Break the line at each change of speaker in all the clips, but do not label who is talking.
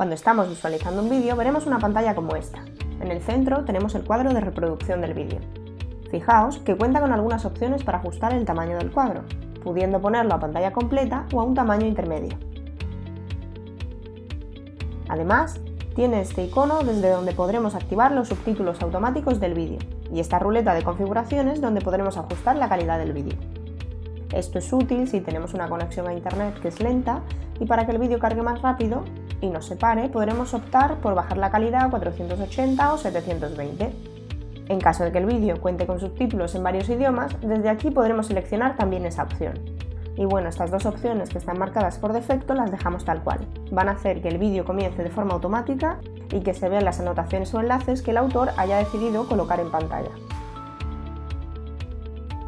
Cuando estamos visualizando un vídeo veremos una pantalla como esta. En el centro tenemos el cuadro de reproducción del vídeo. Fijaos que cuenta con algunas opciones para ajustar el tamaño del cuadro, pudiendo ponerlo a pantalla completa o a un tamaño intermedio. Además, tiene este icono desde donde podremos activar los subtítulos automáticos del vídeo y esta ruleta de configuraciones donde podremos ajustar la calidad del vídeo. Esto es útil si tenemos una conexión a internet que es lenta y para que el vídeo cargue más rápido y no se pare podremos optar por bajar la calidad a 480 o 720. En caso de que el vídeo cuente con subtítulos en varios idiomas, desde aquí podremos seleccionar también esa opción. Y bueno, estas dos opciones que están marcadas por defecto las dejamos tal cual. Van a hacer que el vídeo comience de forma automática y que se vean las anotaciones o enlaces que el autor haya decidido colocar en pantalla.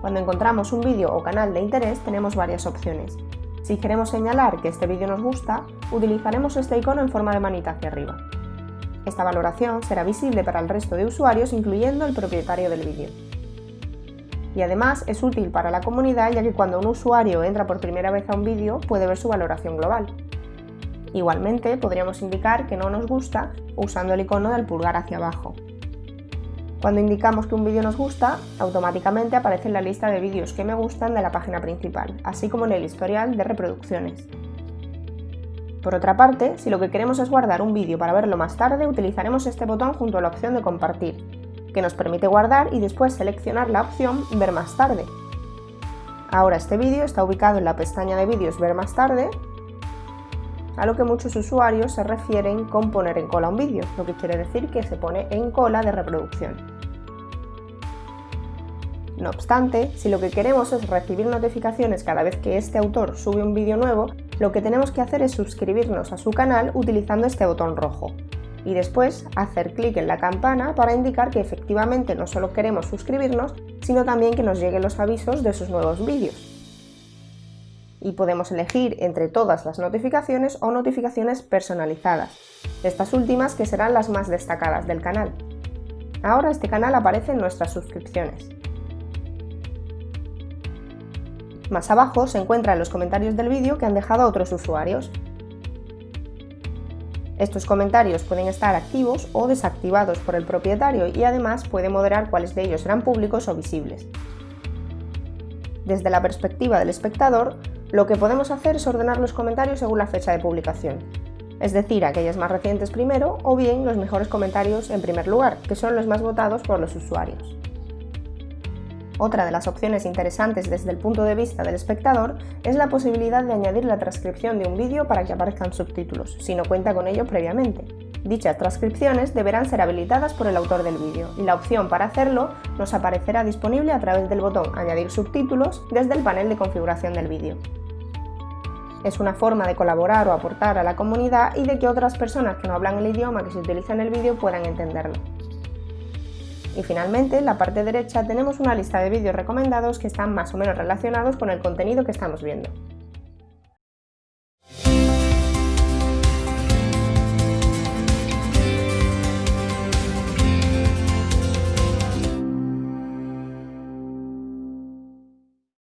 Cuando encontramos un vídeo o canal de interés tenemos varias opciones. Si queremos señalar que este vídeo nos gusta, utilizaremos este icono en forma de manita hacia arriba. Esta valoración será visible para el resto de usuarios, incluyendo el propietario del vídeo. Y además es útil para la comunidad ya que cuando un usuario entra por primera vez a un vídeo puede ver su valoración global. Igualmente podríamos indicar que no nos gusta usando el icono del pulgar hacia abajo. Cuando indicamos que un vídeo nos gusta, automáticamente aparece en la lista de vídeos que me gustan de la página principal, así como en el historial de reproducciones. Por otra parte, si lo que queremos es guardar un vídeo para verlo más tarde, utilizaremos este botón junto a la opción de compartir, que nos permite guardar y después seleccionar la opción ver más tarde. Ahora este vídeo está ubicado en la pestaña de vídeos ver más tarde a lo que muchos usuarios se refieren con poner en cola un vídeo, lo que quiere decir que se pone en cola de reproducción. No obstante, si lo que queremos es recibir notificaciones cada vez que este autor sube un vídeo nuevo, lo que tenemos que hacer es suscribirnos a su canal utilizando este botón rojo y después hacer clic en la campana para indicar que efectivamente no solo queremos suscribirnos, sino también que nos lleguen los avisos de sus nuevos vídeos y podemos elegir entre todas las notificaciones o notificaciones personalizadas, estas últimas que serán las más destacadas del canal. Ahora este canal aparece en nuestras suscripciones. Más abajo se encuentran los comentarios del vídeo que han dejado otros usuarios. Estos comentarios pueden estar activos o desactivados por el propietario y además puede moderar cuáles de ellos serán públicos o visibles. Desde la perspectiva del espectador, lo que podemos hacer es ordenar los comentarios según la fecha de publicación, es decir, aquellas más recientes primero o bien los mejores comentarios en primer lugar, que son los más votados por los usuarios. Otra de las opciones interesantes desde el punto de vista del espectador es la posibilidad de añadir la transcripción de un vídeo para que aparezcan subtítulos, si no cuenta con ello previamente. Dichas transcripciones deberán ser habilitadas por el autor del vídeo y la opción para hacerlo nos aparecerá disponible a través del botón Añadir subtítulos desde el panel de configuración del vídeo. Es una forma de colaborar o aportar a la comunidad y de que otras personas que no hablan el idioma que se utiliza en el vídeo puedan entenderlo. Y finalmente, en la parte derecha tenemos una lista de vídeos recomendados que están más o menos relacionados con el contenido que estamos viendo.